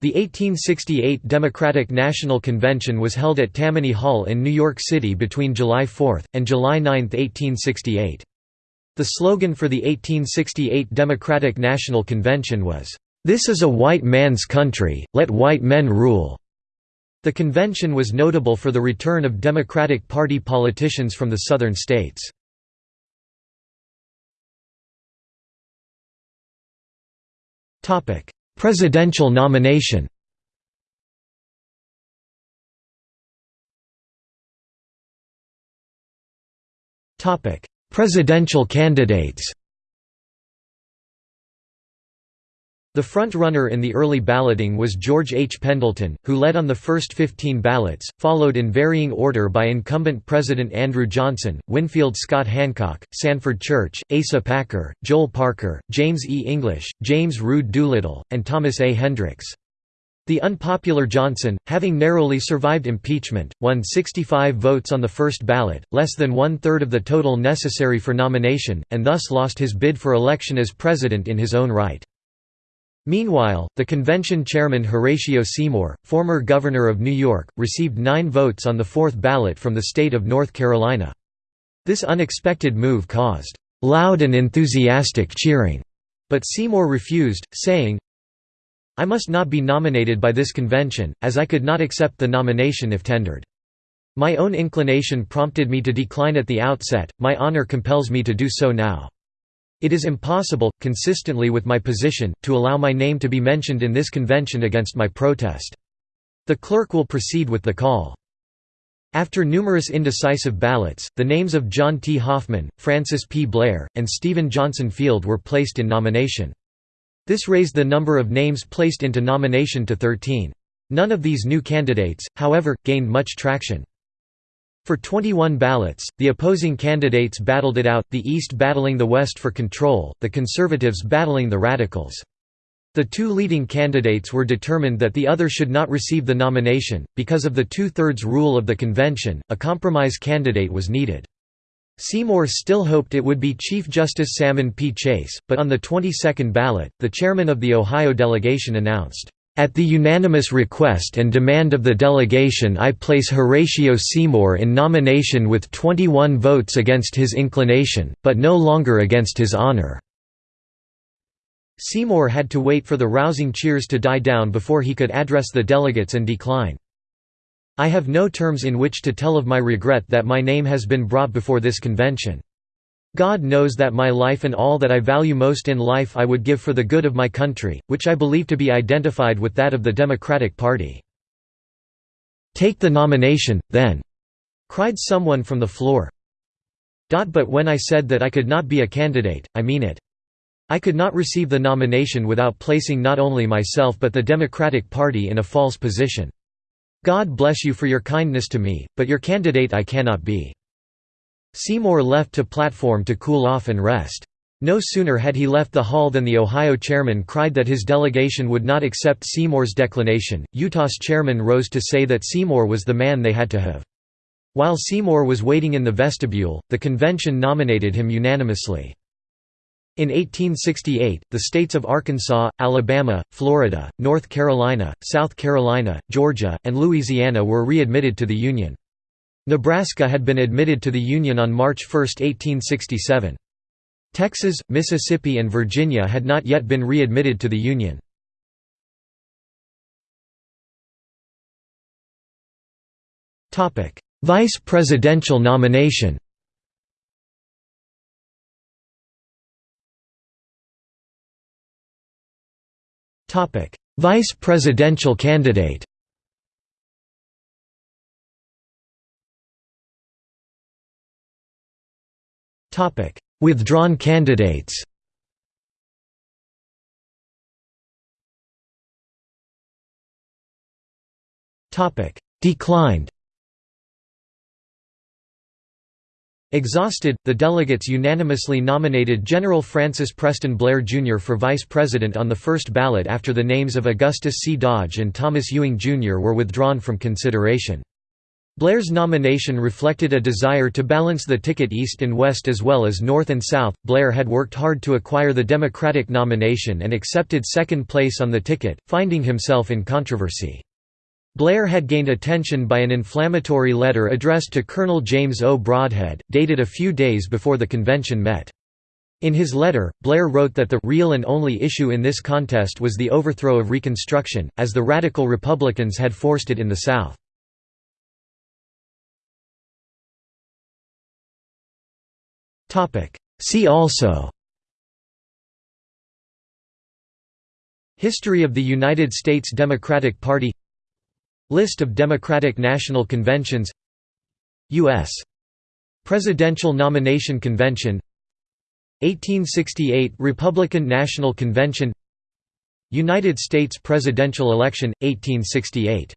The 1868 Democratic National Convention was held at Tammany Hall in New York City between July 4, and July 9, 1868. The slogan for the 1868 Democratic National Convention was, "'This is a white man's country, let white men rule'". The convention was notable for the return of Democratic Party politicians from the southern states. Presidential nomination. Presidential candidates The front-runner in the early balloting was George H. Pendleton, who led on the first 15 ballots, followed in varying order by incumbent President Andrew Johnson, Winfield Scott Hancock, Sanford Church, Asa Packer, Joel Parker, James E. English, James Rood Doolittle, and Thomas A. Hendricks. The unpopular Johnson, having narrowly survived impeachment, won 65 votes on the first ballot, less than one-third of the total necessary for nomination, and thus lost his bid for election as president in his own right. Meanwhile, the convention chairman Horatio Seymour, former governor of New York, received nine votes on the fourth ballot from the state of North Carolina. This unexpected move caused loud and enthusiastic cheering, but Seymour refused, saying, I must not be nominated by this convention, as I could not accept the nomination if tendered. My own inclination prompted me to decline at the outset, my honor compels me to do so now. It is impossible, consistently with my position, to allow my name to be mentioned in this convention against my protest. The clerk will proceed with the call. After numerous indecisive ballots, the names of John T. Hoffman, Francis P. Blair, and Stephen Johnson Field were placed in nomination. This raised the number of names placed into nomination to 13. None of these new candidates, however, gained much traction. For 21 ballots, the opposing candidates battled it out, the East battling the West for control, the Conservatives battling the Radicals. The two leading candidates were determined that the other should not receive the nomination. Because of the two thirds rule of the convention, a compromise candidate was needed. Seymour still hoped it would be Chief Justice Salmon P. Chase, but on the 22nd ballot, the chairman of the Ohio delegation announced, at the unanimous request and demand of the delegation I place Horatio Seymour in nomination with 21 votes against his inclination, but no longer against his honor." Seymour had to wait for the rousing cheers to die down before he could address the delegates and decline. I have no terms in which to tell of my regret that my name has been brought before this convention. God knows that my life and all that I value most in life I would give for the good of my country, which I believe to be identified with that of the Democratic Party. "'Take the nomination, then!' cried someone from the floor. But when I said that I could not be a candidate, I mean it. I could not receive the nomination without placing not only myself but the Democratic Party in a false position. God bless you for your kindness to me, but your candidate I cannot be. Seymour left to platform to cool off and rest. No sooner had he left the hall than the Ohio chairman cried that his delegation would not accept Seymour's declination. Utah's chairman rose to say that Seymour was the man they had to have. While Seymour was waiting in the vestibule, the convention nominated him unanimously. In 1868, the states of Arkansas, Alabama, Florida, North Carolina, South Carolina, Georgia, and Louisiana were readmitted to the Union. Nebraska had been admitted to the Union on March 1, 1867. Texas, Mississippi and Virginia had not yet been readmitted to the Union. Vice presidential nomination Vice presidential candidate Withdrawn candidates Declined Exhausted, the delegates unanimously nominated General Francis Preston Blair, Jr. for vice president on the first ballot after the names of Augustus C. Dodge and Thomas Ewing, Jr. were withdrawn from consideration. Blair's nomination reflected a desire to balance the ticket east and west as well as north and south. Blair had worked hard to acquire the Democratic nomination and accepted second place on the ticket, finding himself in controversy. Blair had gained attention by an inflammatory letter addressed to Colonel James O. Brodhead, dated a few days before the convention met. In his letter, Blair wrote that the real and only issue in this contest was the overthrow of Reconstruction, as the Radical Republicans had forced it in the South. See also. History of the United States Democratic Party. List of Democratic National Conventions. U.S. Presidential Nomination Convention. 1868 Republican National Convention. United States presidential election, 1868